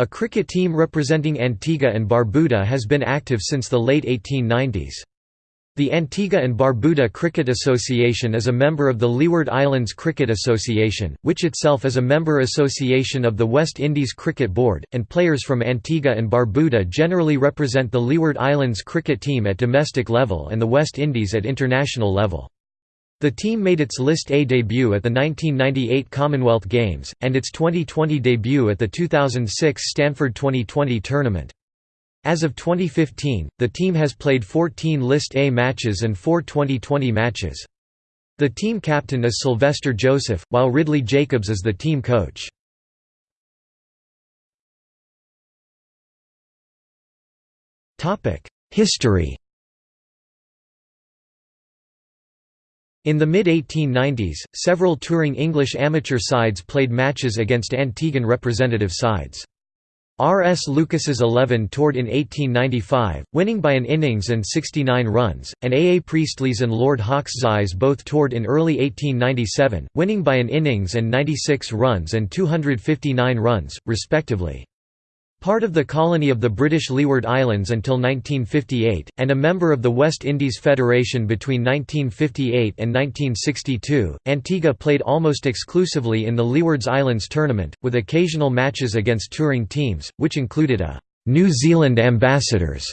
A cricket team representing Antigua and Barbuda has been active since the late 1890s. The Antigua and Barbuda Cricket Association is a member of the Leeward Islands Cricket Association, which itself is a member association of the West Indies Cricket Board, and players from Antigua and Barbuda generally represent the Leeward Islands cricket team at domestic level and the West Indies at international level. The team made its List A debut at the 1998 Commonwealth Games, and its Twenty20 debut at the 2006 Stanford Twenty20 tournament. As of 2015, the team has played 14 List A matches and 4 Twenty20 matches. The team captain is Sylvester Joseph, while Ridley Jacobs is the team coach. History In the mid-1890s, several touring English amateur sides played matches against Antiguan representative sides. R. S. Lucas's 11 toured in 1895, winning by an innings and 69 runs, and A. A. Priestley's and Lord Hawkes's both toured in early 1897, winning by an innings and 96 runs and 259 runs, respectively. Part of the colony of the British Leeward Islands until 1958, and a member of the West Indies Federation between 1958 and 1962, Antigua played almost exclusively in the Leeward Islands tournament, with occasional matches against touring teams, which included a «New Zealand Ambassadors»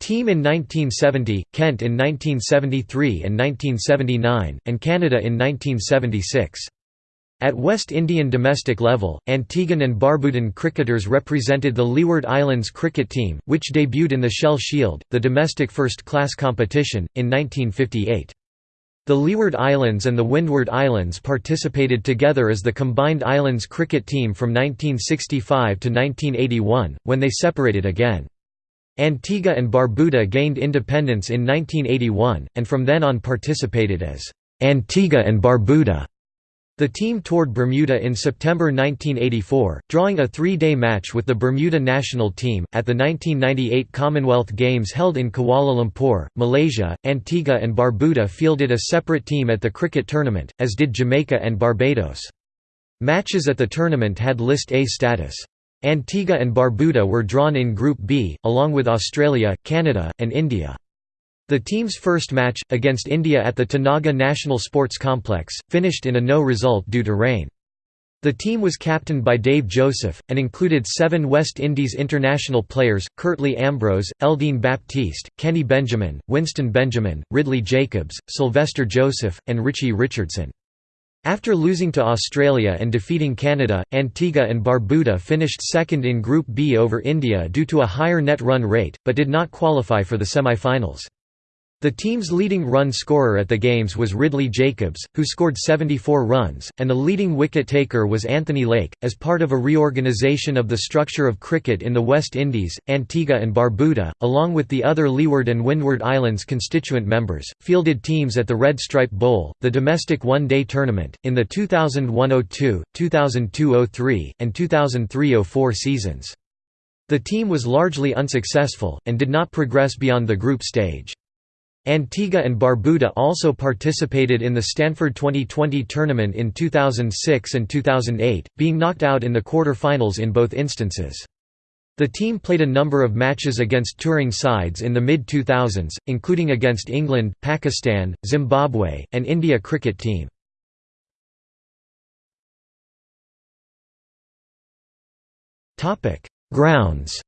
team in 1970, Kent in 1973 and 1979, and Canada in 1976. At West Indian domestic level, Antiguan and Barbudan cricketers represented the Leeward Islands cricket team, which debuted in the Shell Shield, the domestic first-class competition, in 1958. The Leeward Islands and the Windward Islands participated together as the combined islands cricket team from 1965 to 1981, when they separated again. Antigua and Barbuda gained independence in 1981, and from then on participated as Antigua and Barbuda. The team toured Bermuda in September 1984, drawing a three-day match with the Bermuda national team. At the 1998 Commonwealth Games held in Kuala Lumpur, Malaysia, Antigua and Barbuda fielded a separate team at the cricket tournament, as did Jamaica and Barbados. Matches at the tournament had List A status. Antigua and Barbuda were drawn in Group B, along with Australia, Canada, and India. The team's first match, against India at the Tenaga National Sports Complex, finished in a no result due to rain. The team was captained by Dave Joseph, and included seven West Indies international players, Curtly Ambrose, Eldine Baptiste, Kenny Benjamin, Winston Benjamin, Ridley Jacobs, Sylvester Joseph, and Richie Richardson. After losing to Australia and defeating Canada, Antigua and Barbuda finished second in Group B over India due to a higher net run rate, but did not qualify for the semi-finals. The team's leading run scorer at the games was Ridley Jacobs, who scored 74 runs, and the leading wicket taker was Anthony Lake. As part of a reorganisation of the structure of cricket in the West Indies, Antigua and Barbuda, along with the other Leeward and Windward Islands constituent members, fielded teams at the Red Stripe Bowl, the domestic one-day tournament, in the 2001–02, 2002–03, and 2003–04 seasons. The team was largely unsuccessful, and did not progress beyond the group stage. Antigua and Barbuda also participated in the Stanford Twenty20 tournament in 2006 and 2008, being knocked out in the quarter-finals in both instances. The team played a number of matches against touring sides in the mid-2000s, including against England, Pakistan, Zimbabwe, and India cricket team. Grounds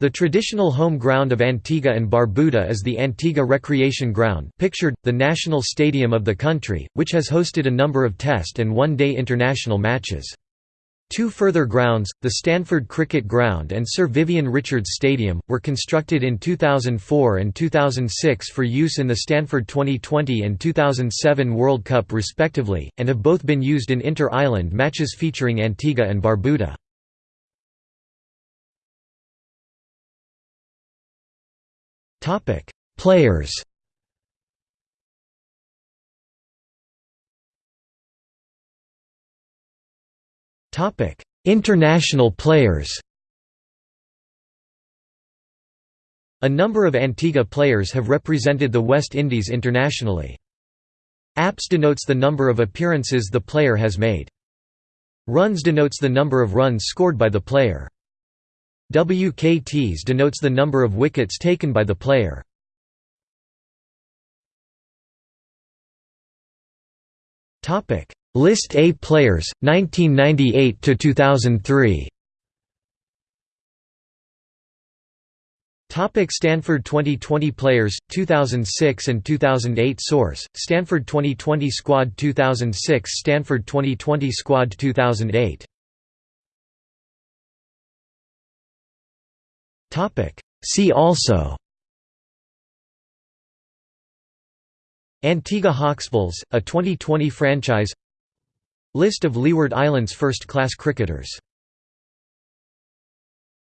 The traditional home ground of Antigua and Barbuda is the Antigua Recreation Ground pictured, the national stadium of the country, which has hosted a number of Test and one-day international matches. Two further grounds, the Stanford Cricket Ground and Sir Vivian Richards Stadium, were constructed in 2004 and 2006 for use in the Stanford Twenty20 and 2007 World Cup respectively, and have both been used in inter-island matches featuring Antigua and Barbuda. Topic: Players. Topic: International players. A number of Antigua players have represented the West Indies internationally. APS denotes the number of appearances the player has made. Runs denotes the number of runs scored by the player. WKTs denotes the number of wickets taken by the player. Topic: List A players 1998 to 2003 Topic. Stanford Twenty20 players 2006 and 2008 source Stanford Twenty20 squad 2006 Stanford Twenty20 squad 2008 Topic. See also. Antigua Hawksbulls a Twenty20 franchise. List of Leeward Islands first-class cricketers